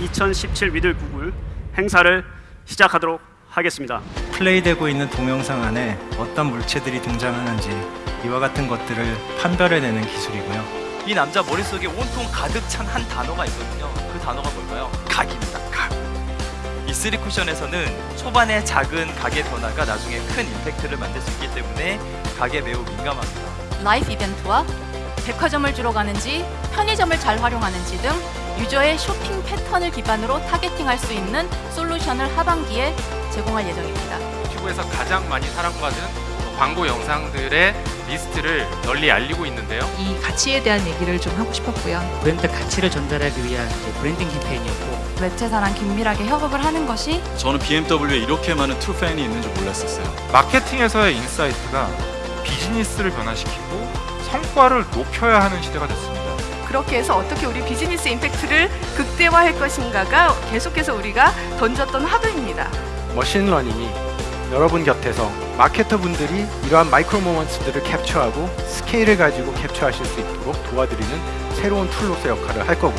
2017 Meet the Google 행사를 시작하도록 하겠습니다. 플레이되고 있는 동영상 안에 어떤 물체들이 등장하는지 이와 같은 것들을 판별해내는 기술이고요. 이 남자 머릿속에 온통 가득 찬 한 단어가 있거든요. 그 단어가 뭘까요? 각입니다. 각. 이 3쿠션에서는 초반에 작은 각의 변화가 나중에 큰 임팩트를 만들 수 있기 때문에 각에 매우 민감합니다. life event와 백화점을 주로 가는지 편의점을 잘 활용하는지 등 유저의 쇼핑 패턴을 기반으로 targeting할 수 있는 솔루션을 하반기에 제공할 예정입니다. 유튜브에서 가장 많이 사랑받은 광고 영상들의 리스트를 널리 알리고 있는데요. 이 가치에 대한 얘기를 좀 하고 싶었고요. 브랜드 가치를 전달하기 위한 브랜딩 캠페인이었고 매체사랑 긴밀하게 협업을 하는 것이 저는 BMW에 이렇게 많은 true fan이 있는 줄 몰랐었어요. 마케팅에서의 insight가 비즈니스를 변화시키고 성과를 높여야 하는 시대가 됐습니다. 그렇게 해서 어떻게 우리 비즈니스 임팩트를 극대화할 것인가가 계속해서 우리가 던졌던 화두입니다. machine learning이 여러분 곁에서 마케터 분들이 이러한 micro moment들을 캡처하고 스케일을 가지고 캡처하실 수 있도록 도와드리는 새로운 tool로서 역할을 할 거고